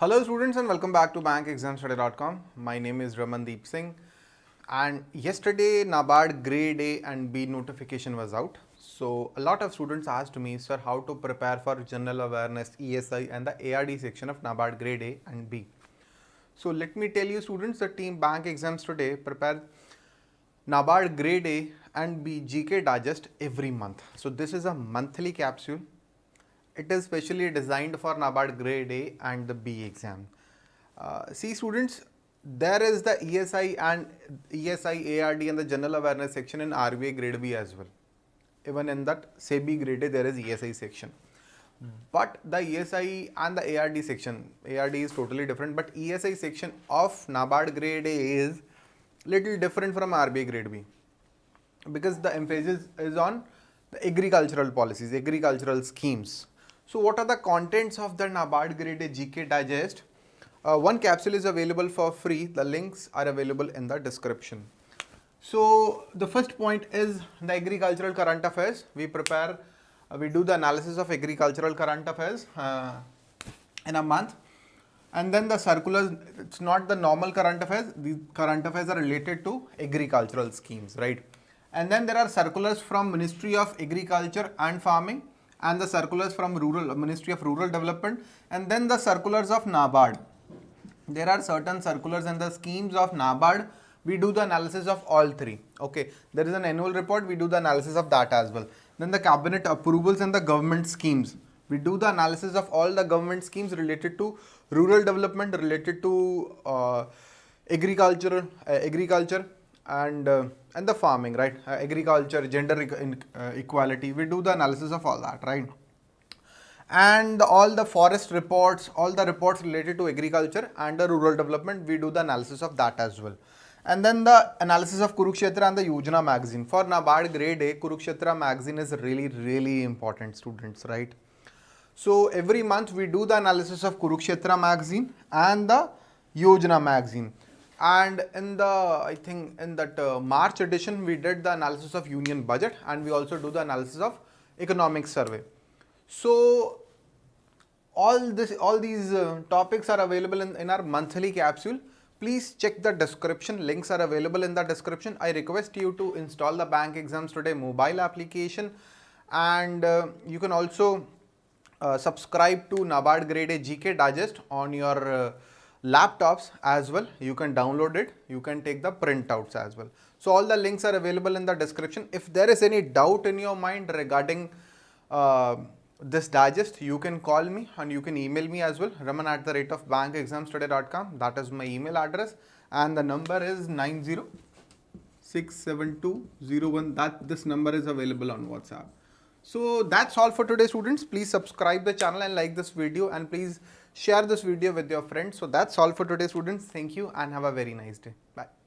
Hello students and welcome back to bankexamstoday.com. My name is Ramandeep Singh and yesterday NABARD grade A and B notification was out. So a lot of students asked me sir how to prepare for general awareness ESI and the ARD section of NABARD grade A and B. So let me tell you students the team bank exams today prepare NABARD grade A and B GK digest every month. So this is a monthly capsule it is specially designed for NABARD grade A and the B exam. Uh, see students, there is the ESI and ESI, ARD and the general awareness section in RBI grade B as well. Even in that SEBI grade A there is ESI section. But the ESI and the ARD section, ARD is totally different, but ESI section of NABARD grade A is little different from RBI grade B because the emphasis is on the agricultural policies, agricultural schemes. So what are the contents of the NABARD Grade A GK Digest? Uh, one capsule is available for free. The links are available in the description. So the first point is the agricultural current affairs. We prepare, uh, we do the analysis of agricultural current affairs uh, in a month. And then the circulars, it's not the normal current affairs. These current affairs are related to agricultural schemes, right? And then there are circulars from Ministry of Agriculture and Farming and the circulars from rural Ministry of Rural Development and then the circulars of NABARD. There are certain circulars and the schemes of NABARD. We do the analysis of all three. Okay, there is an annual report. We do the analysis of that as well. Then the cabinet approvals and the government schemes. We do the analysis of all the government schemes related to rural development, related to uh, agriculture, uh, agriculture, and uh, and the farming right? Uh, agriculture gender uh, equality. We do the analysis of all that right? And all the forest reports all the reports related to agriculture and the rural development we do the analysis of that as well. And then the analysis of Kurukshetra and the Yojana magazine. For Nabard grade A Kurukshetra magazine is really really important students right? So every month we do the analysis of Kurukshetra magazine and the Yojana magazine and in the I think in that uh, March edition we did the analysis of union budget and we also do the analysis of economic survey. So all this all these uh, topics are available in, in our monthly capsule. Please check the description links are available in the description. I request you to install the bank exams today mobile application and uh, you can also uh, subscribe to NABARD grade A GK digest on your uh, laptops as well you can download it. You can take the printouts as well. So all the links are available in the description. If there is any doubt in your mind regarding uh, this digest you can call me and you can email me as well. Raman at the rate of bankexamstoday.com that is my email address. And the number is 9067201 that this number is available on whatsapp so that's all for today students please subscribe the channel and like this video and please share this video with your friends. So that's all for today students. Thank you and have a very nice day. Bye.